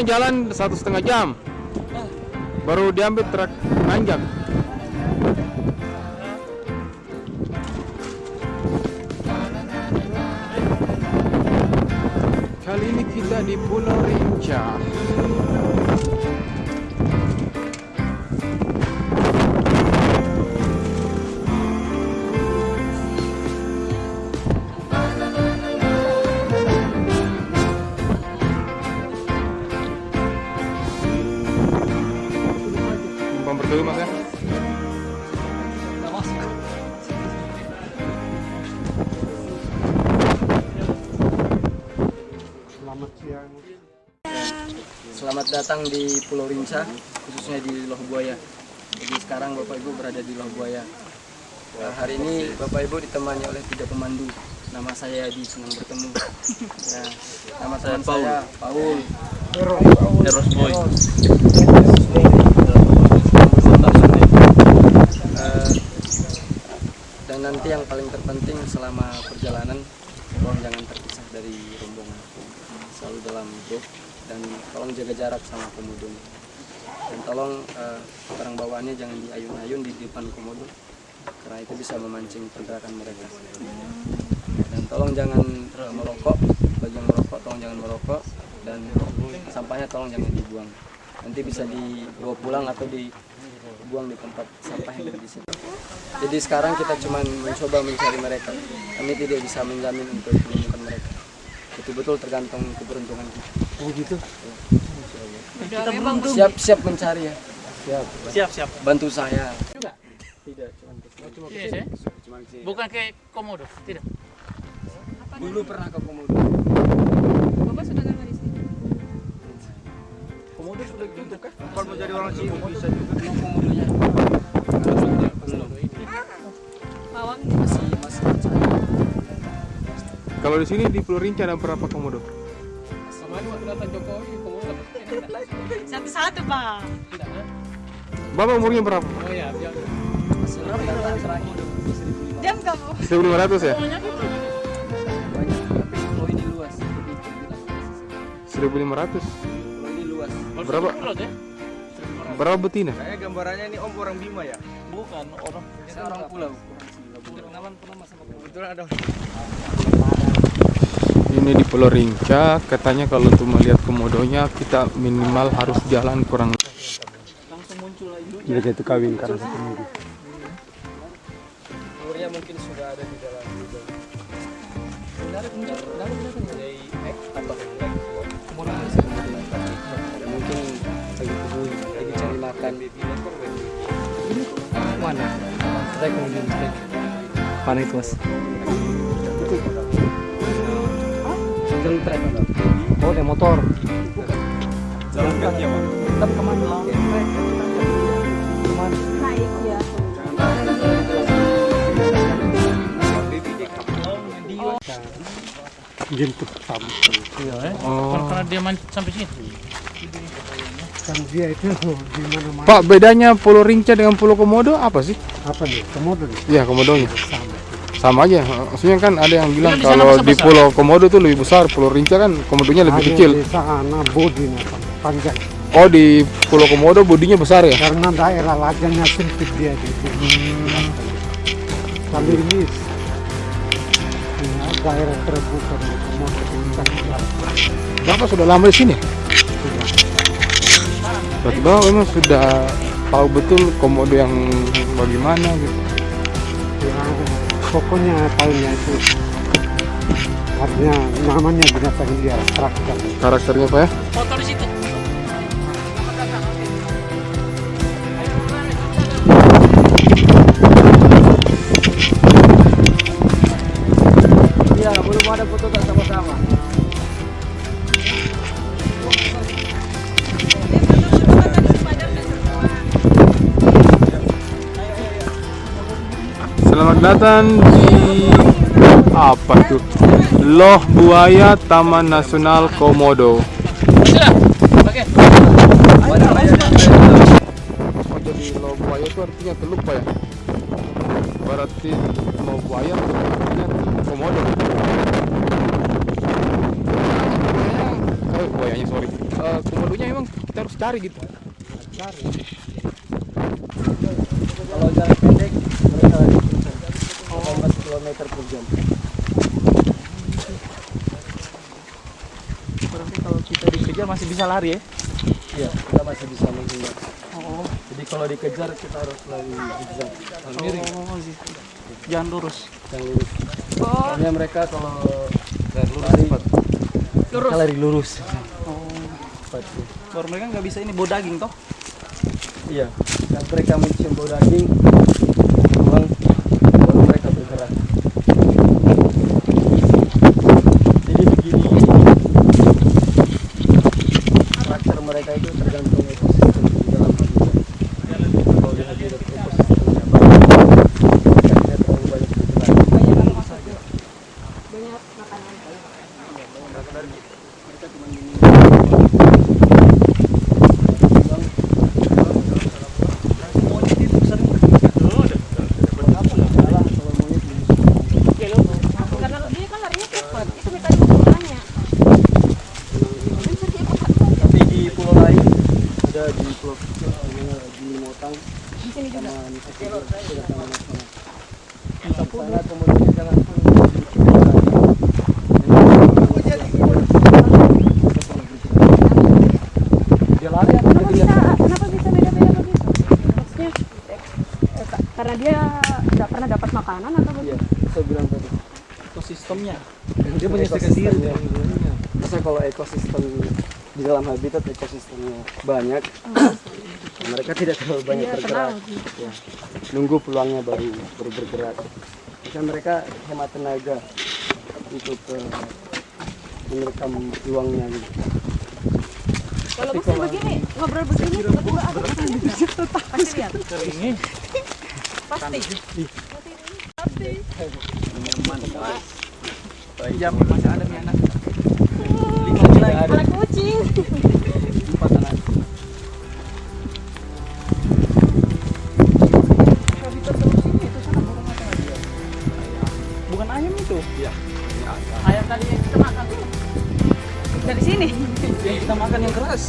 Jalan satu setengah jam. Baru diambil truk nanjak. Datang di Pulau Rinca, khususnya di Loh Buaya. Jadi sekarang Bapak Ibu berada di Loh Buaya. Nah, hari ini Bapak Ibu ditemani oleh tiga pemandu. Nama saya Adi, senang bertemu. Ya, nama teman saya Paul. Eros Boy. Eh, dan nanti yang paling terpenting selama perjalanan, tolong jangan terpisah dari rombongan. Selalu dalam grup dan tolong jaga jarak sama komodonya. Dan tolong barang bawaannya jangan diayun-ayun di depan komodo karena itu bisa memancing pergerakan mereka. Dan tolong jangan merokok, bagi yang merokok tolong jangan merokok dan sampahnya tolong jangan dibuang. Nanti bisa dibawa pulang atau dibuang di tempat sampah yang ada di sini. Jadi sekarang kita cuma mencoba mencari mereka. Kami tidak bisa menjamin untuk menemukan mereka. Itu betul tergantung keberuntungan kita. Oh gitu. Siap siap mencari ya. Siap. Siap, siap. Bantu saya. Tidak, cuma Yes, ya? Bukan kayak komodo, tidak. dulu pernah ke komodo. Bapak sudah lama di sini? Komodo sudah ditutup kah? Kalau mau jadi orang sini bisa juga. Komodonya. Masih masih. Kalau di sini di Pulau Rinca ada berapa komodo? Sama ada waktu datang Jokowi, komodo dapat. satu-satu pak. Tidak, ha? Bapak umurnya berapa? Oh ya, biar. Terakhir. Jam kamu. 1500 ya? Banyak, tapi pulau ini luas. Jadi, 1500. Pulau ini luas. Berapa? Ya? Berapa betina? Saya gambarannya ini Om orang Bima ya. Bukan orang. Kita orang pulau. Kenalan pernah sama. Kebetulan ada Ini di Pulau Rinca, katanya kalau untuk melihat komodonya kita minimal harus jalan kurang Langsung muncul lagi. Mereka itu kawin karena satu minggu. Umurnya mungkin sudah ada di dalam. Mungkin lagi kebun, lagi cari makan. Mana? Trek mungkin trek. Itu mas? Jalan trek. Oh, ada motor. Jalan kaki ya Pak. Tapi ke mana? Trek. Ke mana? Naik ya. Jemput sampel. Iya, eh. Oh. Karena- Karena dia main sampai sini. Kan dia itu di mana-mana. Pak, bedanya Pulau Rinca dengan Pulau Komodo apa sih? Apa nih? Komodo nih. Iya, komodonya. Sama. Sama aja. Maksudnya kan ada yang bilang di kalau di besar? Pulau Komodo tuh lebih besar, Pulau Rinca kan komodonya lebih Ada kecil. Di sana bodinya panjang. Oh, di Pulau Komodo bodinya besar ya? Karena daerah lajangnya sempit dia di sini. Kalau ini ya, daerah terbuka dari komodo. Bapak sudah lama di sini? Berarti Bapak memang sudah tahu betul komodo yang bagaimana gitu. Ya, pokoknya tahunnya itu artinya namanya binatang liar karakter. Karakternya Pak ya? Foto di situ. Selamat datang di apa tuh? Loh Buaya Taman Nasional Komodo. Jadi loh buaya itu artinya teluk Pak ya? Berarti loh buaya artinya komodo. Oh buayanya sorry Eh, komodonya emang kita harus cari gitu cari Kalau jarak pendek mereka lagi kencang. 18 km per jam. Berarti kalau kita dikejar masih bisa lari ya? Iya, kita masih bisa menghindar. Oh, Jadi kalau dikejar kita harus lari zigzag. Miring, oh sih. Jangan lurus. yang lurus. Oh, Soalnya mereka kalau lurus lari cepat mereka lari lurus. Oh, Cepat baru mereka nggak bisa ini bawa daging toh? Iya, dan mereka mencium bau daging, memang baru mereka bergerak. Jadi begini, karakter mereka itu tergantung ekosistem di dalam habitat. Kalau di habitat ekosistemnya bagus, mereka tidak terlalu banyak bergerak. karena dia kan larinya cepat. Itu minta makanya. Tapi di pulau lain ada di pulau kecil, namanya di Motang, Di sini juga. sama Nusa Tenggara, ada taman nasional. Di sana kemudian jangan dia lari atau Kenapa dia bisa? Kenapa bisa beda-beda begitu? Maksudnya eh, ka- karena dia tidak pernah dapat makanan atau Iya, saya bilang tadi. Ekosistemnya. Dia menyesuaikan diri. Masa kalau ekosistem di dalam habitat ekosistemnya banyak, mereka tidak terlalu banyak Dia bergerak. tenang. Ya. Nunggu peluangnya baru baru bergerak. Bisa mereka hemat tenaga untuk eh, merekam peluangnya gitu. Kalau bisa begini, ngobrol begini, tiba-tiba ada Pasti lihat. Keringnya. Pasti. Jam masih ada nih anak. Lima. Anak kucing. Yang kita makan yang keras.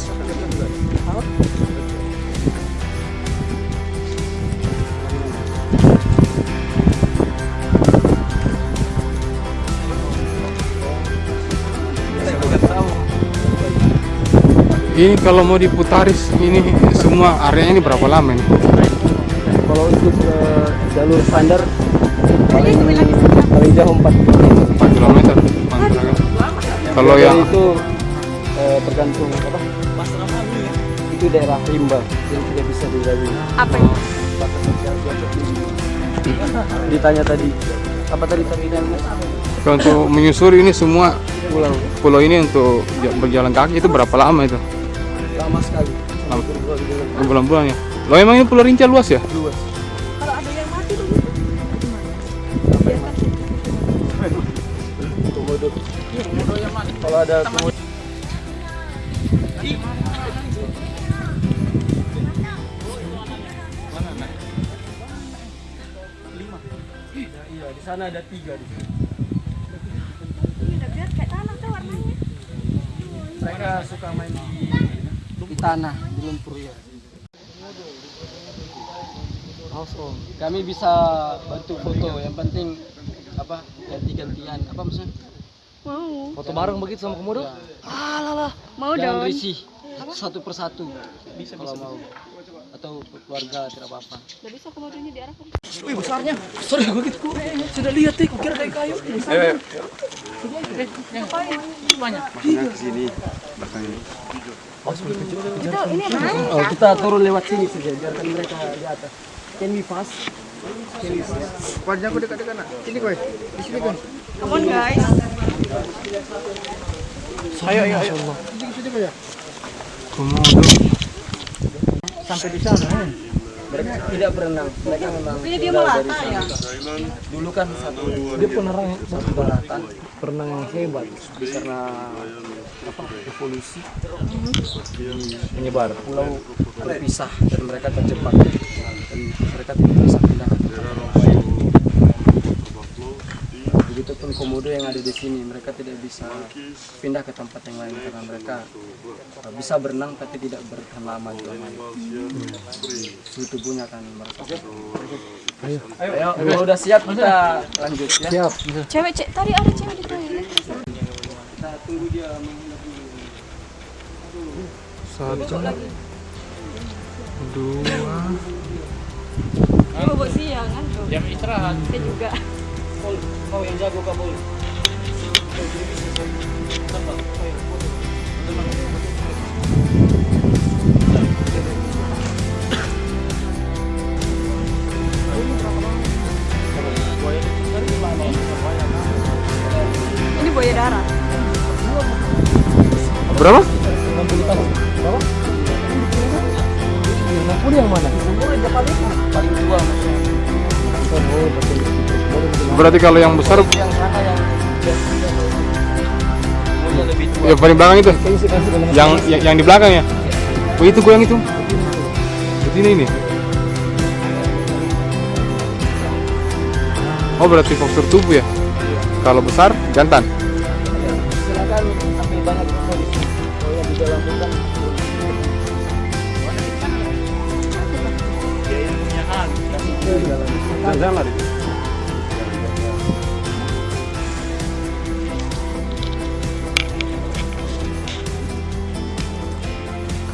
Ini kalau mau diputaris ini semua areanya ini berapa lama nih Kalau untuk eh, jalur standar paling paling jauh 4 4 km kalau yang itu tergantung apa? Itu daerah rimba, jadi tidak bisa dilalui. Apa itu? Ditanya tadi apa tadi terminalnya? kalau untuk menyusuri ini semua Pulau pulau ini untuk ja- berjalan kaki itu berapa lama itu lama sekali. Lama. Berbulan-bulan. bulan-bulan ya lo emang ini pulau Rinca luas ya Luas. Kalau ada yang mati. Komodo. Kalau ada komodo sana ada tiga di sini. Ini udah biar kayak tanah tuh warnanya. Mereka suka main di, di tanah, di lumpur ya. Household. Kami bisa bantu foto, yang penting apa ganti-gantian apa maksudnya? Mau. Foto bareng begitu sama komodo? Mau Jangan dong. risih satu persatu bisa kalau mau atau keluarga tidak apa-apa. Gak bisa komodonya diarahkan. Wih besarnya. Sorry gue gitu. Sudah lihat nih, kukira kayak kayu. eh, Banyak. Itu ini mana? Oh, kita turun lewat sini saja, biarkan mereka di atas. Can we pass? Wajah aku dekat-dekat nak. Sini kowe. Di sini kowe. Come on guys. Ayo, ayo, ayo. Komodo. Sampai di sana. Mereka tidak berenang, mereka memang Ini dia melata ya. Dulu kan satu Dia penerang satu daratan berenang yang hebat. Karena apa evolusi. Menyebar pulau terpisah dan mereka terjebak. Dan mereka tidak bisa pindah ke pulau lain. Begitupun komodo yang ada di sini. Mereka tidak bisa pindah ke tempat yang lain karena mereka uh, bisa berenang tapi tidak bertahan lama di dalam air. Suhu tubuhnya akan merasa. Ayo, Ayo, kalau udah siap kita lanjut ya. Siap. Cewek, cek tadi ada cewek di toilet. Kita tunggu dia menghindar dulu. Satu, dua, Dia bobok siang kan. Jam istirahat. Saya juga. Paul, kau é? já vou kau Berarti kalau yang besar, Yang sana yang yang paling belakang itu, yang yang, yang di belakang ya. Oh itu gue yang itu. Begini ini. Oh berarti postur tubuh ya? Kalau besar jantan. Silakan ambil. Kalau yang di dalam Jangan lari.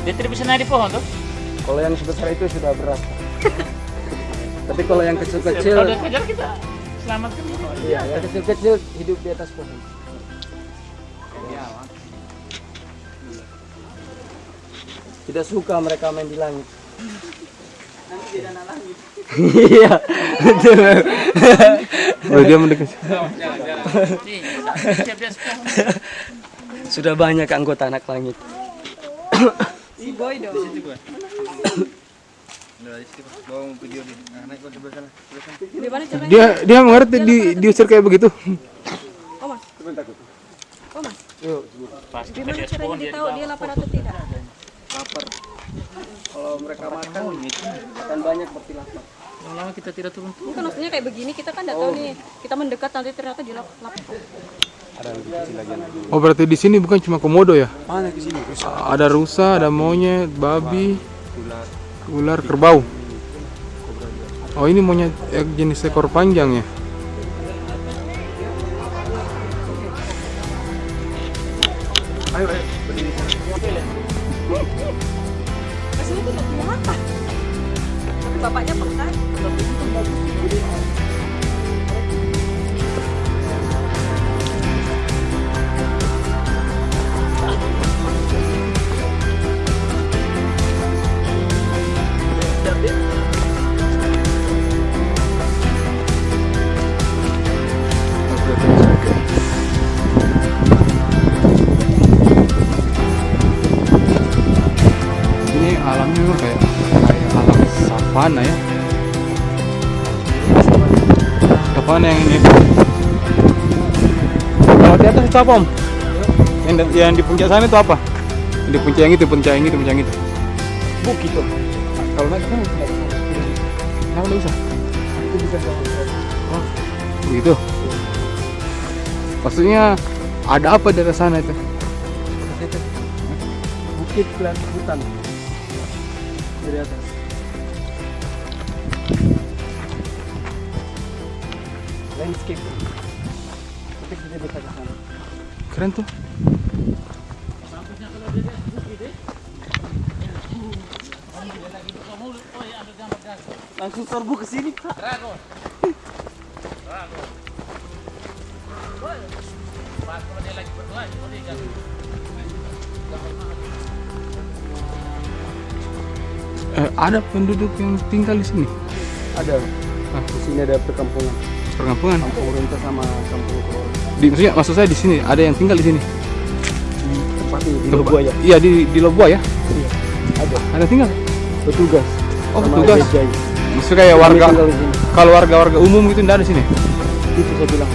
Dia tidak bisa naik di pohon tuh. Kalau yang sebesar itu sudah berat. Tapi kalau yang kecil-kecil, Kalau kejar kita selamatkan. iya, yang kecil-kecil hidup di atas pohon. Tidak suka mereka main di langit. Iya, betul. Oh dia mendekat. Pohon. Sudah banyak anggota anak langit. Si boy dong. Di mana caranya? Dia dia mengerti di diusir kayak begitu. Oh mas. Oh mas. Gimana dia caranya lapar atau tidak? Lapar. Kalau mereka makan, akan banyak berarti lapar. lama kita tidak turun. Bukan maksudnya kayak begini kita kan nggak tahu nih. Kita mendekat nanti ternyata dia lap- lapar. Oh berarti di sini bukan cuma komodo ya? Ada rusa, ada monyet, babi, ular, kerbau. Oh ini monyet eh, jenis ekor panjang ya? Savana yang ini. Kalau di atas itu apa om? Yang, yang di puncak sana itu apa? Yang di puncak yang itu, puncak yang itu, puncak yang itu. Bukit tuh. Kalau naik kan Kenapa bisa? Itu bisa sama Begitu. Maksudnya ada apa di atas sana itu? bukit dan hutan dari atas. Landscape. Tapi kita bisa ke sana. Keren tuh. Langsung serbu ke sini. Pas kalau dia lagi berdua, kalau dia jalan. Eh, ada penduduk yang tinggal di sini. Ada. Ah. Di sini ada perkampungan. Perkampungan. Kampung Renta sama kampung. Di, maksudnya, maksud saya di sini ada yang tinggal di sini. Tempat ini di Tempat- Lobuaya. Iya di di Lobuaya. Iya. Ada. Ada tinggal. Petugas. Oh, petugas. Maksudnya kayak warga kalau warga-warga umum gitu enggak ada di sini. Itu saya bilang